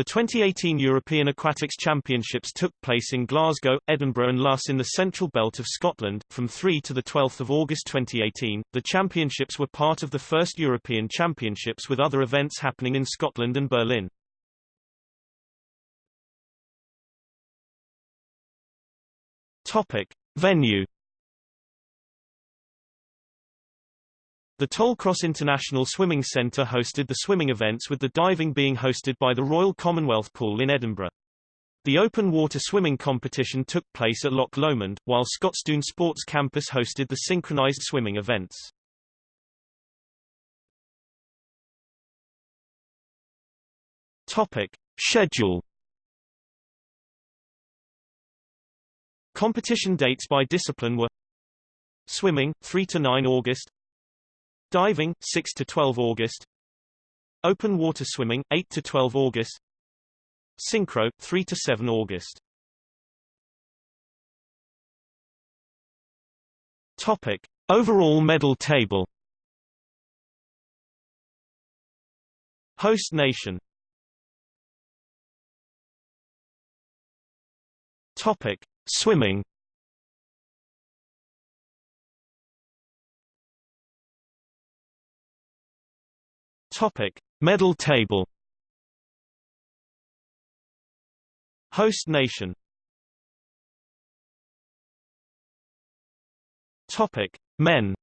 The 2018 European Aquatics Championships took place in Glasgow, Edinburgh and Luss in the central belt of Scotland, from 3 to 12 August 2018. The championships were part of the first European Championships with other events happening in Scotland and Berlin. Topic. Venue The Tollcross International Swimming Centre hosted the swimming events with the diving being hosted by the Royal Commonwealth Pool in Edinburgh. The open water swimming competition took place at Loch Lomond, while Scotstoun Sports Campus hosted the synchronized swimming events. Topic. Schedule Competition dates by discipline were Swimming, 3 to 9 August Diving 6 to 12 August. Open water swimming 8 to 12 August. Synchro 3 to 7 August. Topic. Overall medal table. Host nation. Topic. Swimming Topic: Medal table. Host nation. Topic: Men.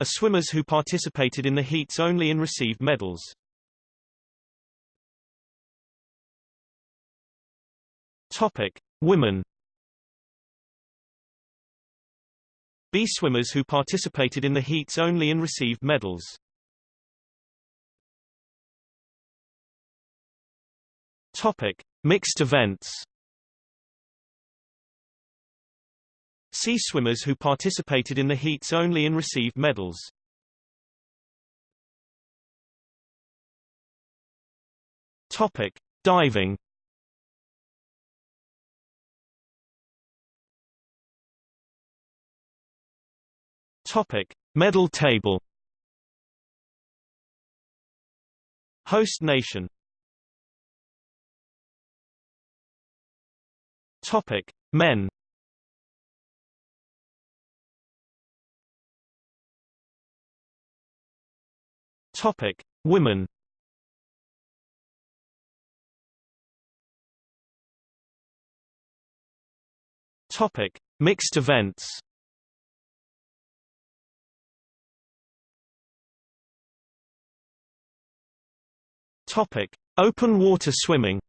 Are swimmers who participated in the heats only and received medals. Topic: Women. B swimmers who participated in the heats only and received medals. Topic: Mixed events. C swimmers who participated in the heats only and received medals. Topic: Diving. Topic: Medal table. Host nation. Topic: Men. Topic: Women. Topic: Mixed events. Topic: Open water swimming.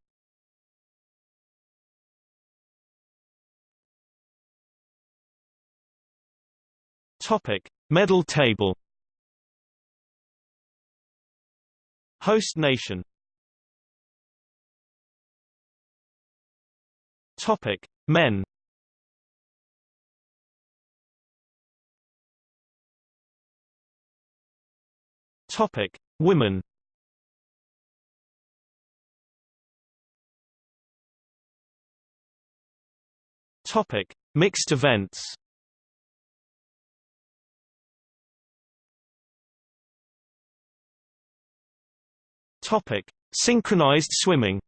Topic: Medal table. Host nation. Topic: Men. Topic: Women. Topic: Mixed events. Topic: Synchronized swimming.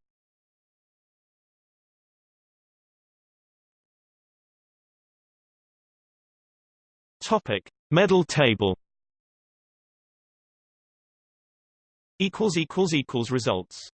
Topic: Medal table. Equals equals equals results.